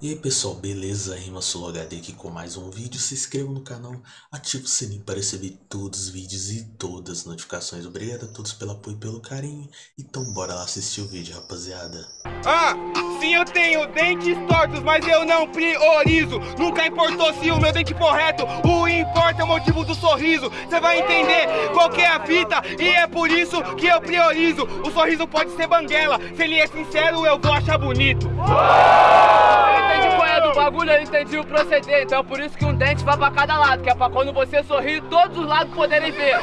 E aí pessoal, beleza? Rima HD aqui com mais um vídeo. Se inscreva no canal, ative o sininho para receber todos os vídeos e todas as notificações. Obrigado a todos pelo apoio e pelo carinho. Então bora lá assistir o vídeo, rapaziada. Ah, sim eu tenho dentes tortos, mas eu não priorizo. Nunca importou se o meu dente for reto, o importa é o motivo do sorriso. Você vai entender qual é a fita e é por isso que eu priorizo. O sorriso pode ser banguela, se ele é sincero eu vou achar bonito entendi qual é do bagulho, eu entendi o proceder. Então é por isso que um dente vai pra cada lado, que é pra quando você sorrir, todos os lados poderem ver.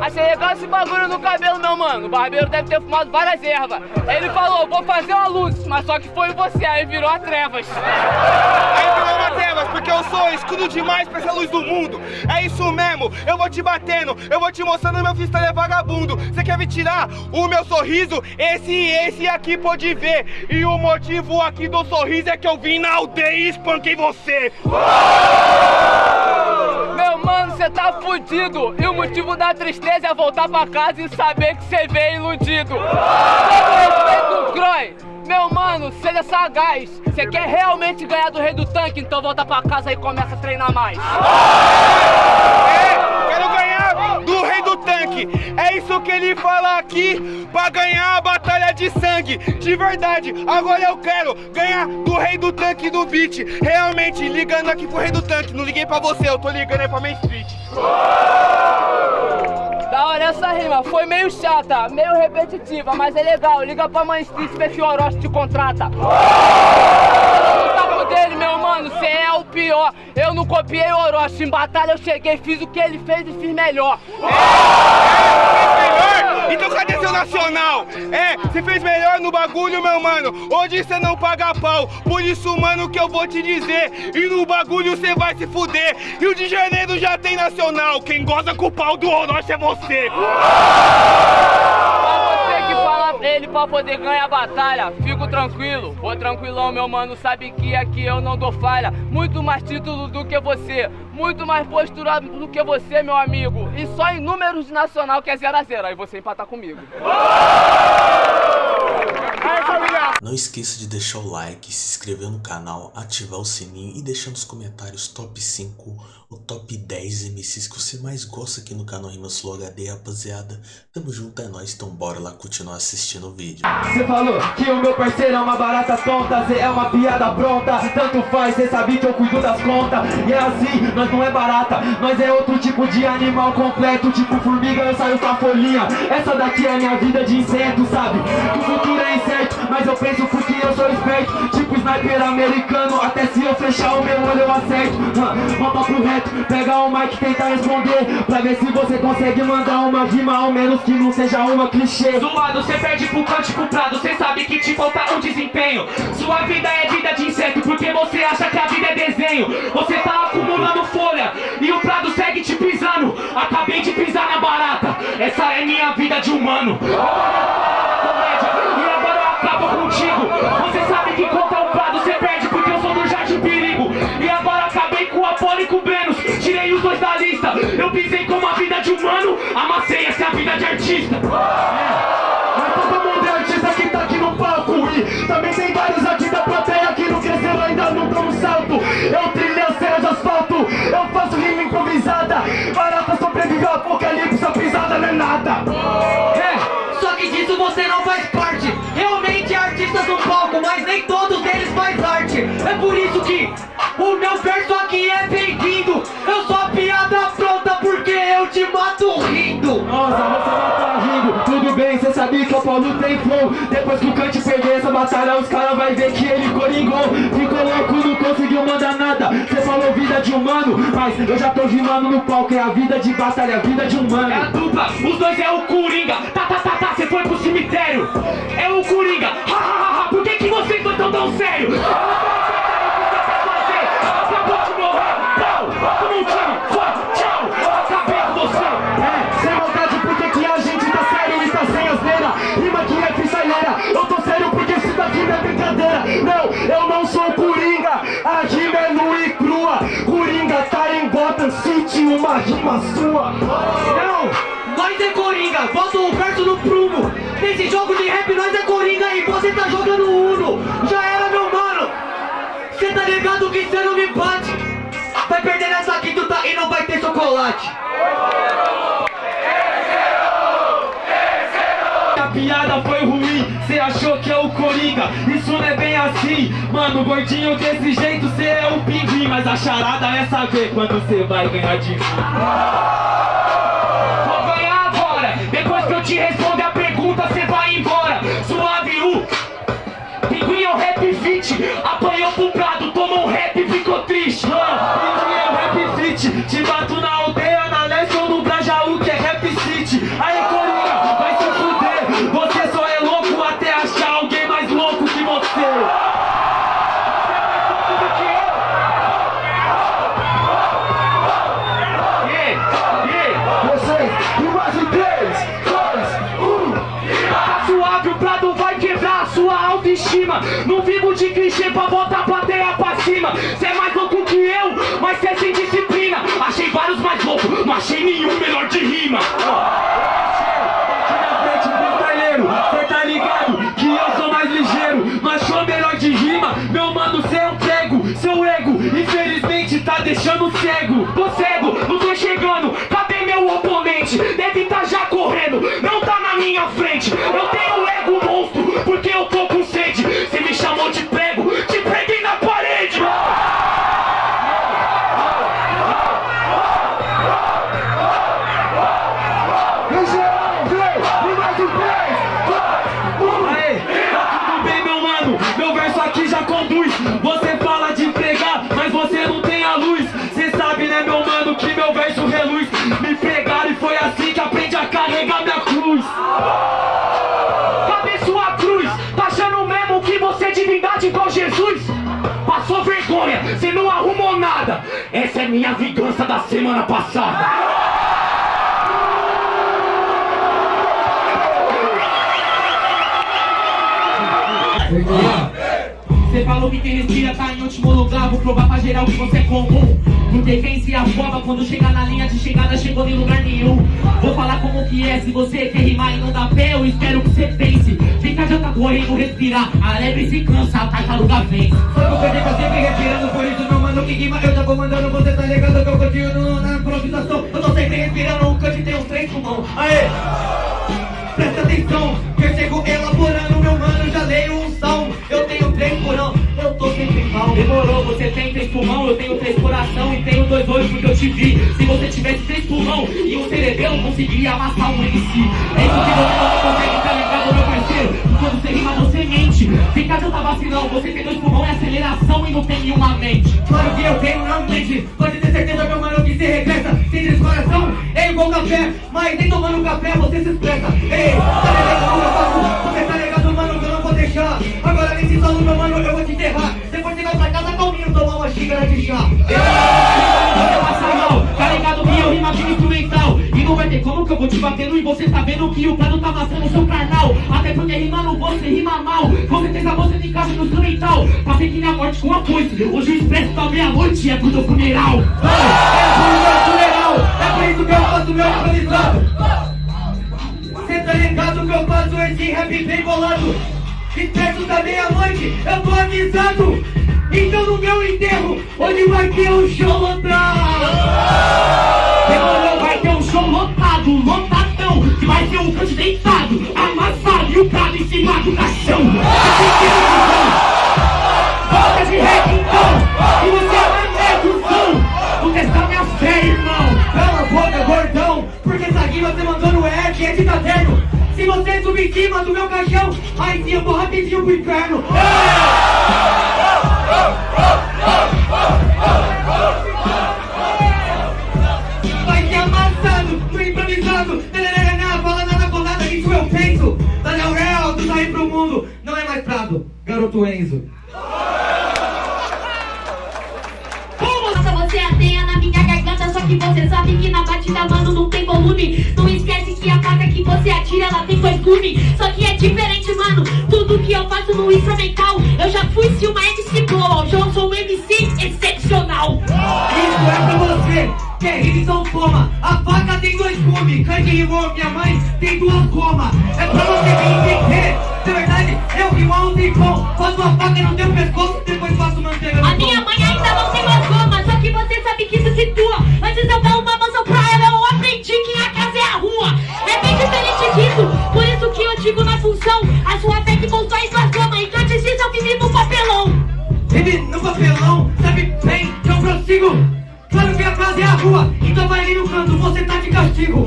Achei legal esse bagulho no cabelo não, mano. O barbeiro deve ter fumado várias ervas. Ele falou, vou fazer uma luz, mas só que foi você, aí virou a trevas. Aí virou porque eu sou escudo demais pra essa luz do mundo. É isso mesmo, eu vou te batendo, eu vou te mostrando meu freestyle é vagabundo. Você quer me tirar o meu sorriso? Esse e esse aqui pode ver. E o motivo aqui do sorriso é que eu vim na aldeia e espanquei você. Meu mano, você tá fudido. E o motivo da tristeza é voltar pra casa e saber que você veio iludido. Croy. Meu mano, seja sagaz. Você quer realmente ganhar do rei do tanque? Então volta pra casa e começa a treinar mais. É, quero ganhar do rei do tanque. É isso que ele fala aqui pra ganhar a batalha de sangue. De verdade, agora eu quero ganhar do rei do tanque do beat. Realmente, ligando aqui pro rei do tanque. Não liguei pra você, eu tô ligando aí pra Main Street. Da hora essa rima, foi meio chata, meio repetitiva, mas é legal. Liga pra Street, vê se o Orochi te contrata. O dele, meu mano, cê é o pior. Eu não copiei o Orochi, em batalha eu cheguei, fiz o que ele fez e fiz melhor. melhor? Então cadê seu nacional? É, você fez melhor no bagulho, meu mano. Hoje você não paga pau. Por isso, mano, que eu vou te dizer. E no bagulho você vai se fuder. Rio de Janeiro já tem nacional. Quem goza com o pau do Orochi é você. Fala pra poder ganhar a batalha, fico tranquilo, vou tranquilão, meu mano. Sabe que aqui eu não dou falha. Muito mais título do que você, muito mais posturado do que você, meu amigo. E só em números nacional que é 0 a 0 Aí você empatar comigo. Não esqueça de deixar o like, se inscrever no canal, ativar o sininho e deixar nos comentários top 5 ou top 10 MCs que você mais gosta aqui no canal Rimas Flow HD, rapaziada. Tamo junto, é nóis, então bora lá continuar assistindo o vídeo. Você falou que o meu parceiro é uma barata tonta, cê é uma piada pronta, tanto faz, cê sabe que eu cuido das contas. E é assim, nós não é barata, nós é outro tipo de animal completo, tipo formiga, eu saio com a folhinha. Essa daqui é a minha vida de inseto, sabe? O futuro penso porque eu sou esperto. Tipo sniper americano, até se eu fechar o meu olho eu acerto. Volta pro reto, pega o mic tenta responder. Pra ver se você consegue mandar uma rima Ao menos que não seja uma clichê. Zoado, cê perde pro cântico prado Cê sabe que te falta um desempenho. Sua vida é vida de inseto Porque você acha que a vida é desenho. Você tá acumulando folha E o prado segue te pisando. Acabei de pisar na barata Essa é minha vida de humano Eu pisei como a vida de humano Amassei essa vida de artista é. Perder essa batalha Os caras vai ver que ele coringou Ficou louco, não conseguiu mandar nada. Cê falou vida de humano Mas eu já tô rimando no palco É a vida de batalha, a vida de humano. É a dupla, os dois é o Coringa. Tá, tá, tá, tá, cê foi pro cemitério. É o Coringa, ha, ha, City Uma rima sua Não nós é coringa, bota o verso no prumo. Nesse jogo de rap nós é coringa e você tá jogando Uno. Já era, meu mano. Cê tá ligado que cê não me bate. Vai perder nessa aqui, tu tá e não vai ter chocolate. A piada foi ruim, cê achou que é o Coringa Isso não é bem assim, mano, gordinho desse jeito cê é o pinguim Mas a charada é saber quando cê vai ganhar de mim. Vou ganhar agora, depois que eu te responder clichê pra botar a plateia pra cima. Cê é mais louco que eu, mas cê é sem disciplina. Achei vários mais loucos, não achei nenhum melhor de rima. Aqui na frente, freestyleiro, cê tá ligado que eu sou mais ligeiro melhor de rima, meu mano, é um Seu ego, infelizmente, tá deixando cego. Tô cego, não tô chegando, cadê meu oponente? Deve Você fala de pregar, mas você não tem a luz. Cê sabe né meu mano que meu verso reluz. Me pregaram e foi assim que aprendi a carregar minha cruz. Cadê sua cruz? Tá achando mesmo que você é divindade igual Jesus? Passou vergonha, cê não arrumou nada. Essa é minha vingança da semana passada Você falou que quem respira tá em último lugar. Vou provar pra geral que você é comum. Porque quem se afoba quando chega na linha de chegada Chegou em lugar nenhum. Vou falar como que é Se você quer rimar e não dá pé Eu espero que você pense. Fica já tá correndo respirar A lebre se cansa, a tartaruga vence Só que tá sempre respirando Por isso meu mano que rima. Eu já vou mandando Você tá ligado que eu continuo na improvisação. Eu tô sempre respirando Um cante tem uns três pulmão Aê! Três pulmão, eu tenho três coração e tenho dois olhos porque eu te vi. Se você tivesse três pulmão e um cerebelo, conseguiria amassar um MC. É isso que você não consegue, tá ligado, meu parceiro? Quando você rima, você mente. Fica tá vacilão, você tem dois pulmão e aceleração e não tem nenhuma mente. Claro que eu tenho na mente, pode ter certeza, meu mano, que você regressa. Sem três coração, é igual café, mas nem tomando café você se expressa. Ei, tá ligado, como eu faço? Você tá ligado, mano, que eu não vou deixar. Agora nesse salão, meu mano, eu vou mal, tá ligado que eu aqui. E não vai ter como que eu vou te batendo e você tá vendo que o plano tá amassando o seu carnal. Até porque rimando você rima mal. Com certeza você tem casa no instrumental. Passei que na morte com a foice. Hoje o expresso tá meia-noite é pro teu funeral. É pro meu funeral. É por isso que eu faço meu improvisado. Cê tá ligado que eu faço esse rap bem bolado E perto da meia-noite eu tô avisado Então no meu enterro hoje vai ter um show lotado? Demorou, vai ter um show lotado, lotadão Que vai ter um canto deitado, amassado E o prado em cima do caixão. Volta de rap então E você é o som. Vou testar minha fé, irmão. Cala a boca, gordão Porque essa rima você mandou no F, é de caderno Se você subir em cima do meu caixão Aí sim eu vou rapidinho pro inferno garoto Enzo. Você ateia na minha garganta Só que você sabe que na batida, mano, não tem volume. Não esquece que a faca que você atira, ela tem dois gumes Só que é diferente, mano Tudo que eu faço no instrumental. Eu já fui se uma MC boa Hoje eu sou um MC excepcional. Isso é pra você, que é rima então toma A faca tem dois gumes, que rimou, minha mãe tem duas gomas. É pra você me entender. De verdade, eu rimo há um tempão. Faço uma faca no teu pescoço, depois faço manteiga no A minha mãe ainda não tem mais goma, só que você sabe que isso situa. Antes eu dar uma mansão pra ela, eu aprendi que a casa é a rua. É bem diferente disso, por isso que eu digo na função. A sua fé que constrói sua cama, então antes disso eu vivi no papelão. Ele no papelão, sabe bem que eu prossigo. Claro que a casa é a rua, então vai ali no canto, você tá de castigo.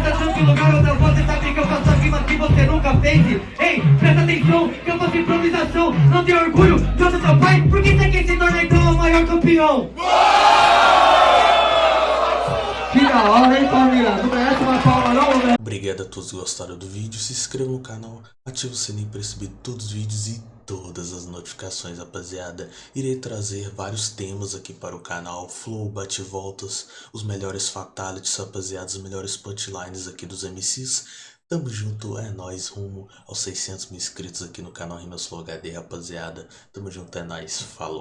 Mas tá tranquilo, garota, você sabe que eu faço rima que você nunca fez. Ei, presta atenção, que eu faço improvisação. Não tem orgulho ser seu pai Por que você quer se tornar então o maior campeão? Que da hora, hein, família? Não merece uma palma não, velho? Obrigado a todos que gostaram do vídeo, se inscreva no canal, ative o sininho para receber todos os vídeos e todas as notificações, rapaziada. Irei trazer vários temas aqui para o canal, flow, bate-voltas, os melhores fatalities, rapaziada, os melhores punchlines aqui dos MCs. Tamo junto, é nóis, rumo aos 600 mil inscritos aqui no canal Rimas Flow HD, rapaziada. Tamo junto, é nóis, falou.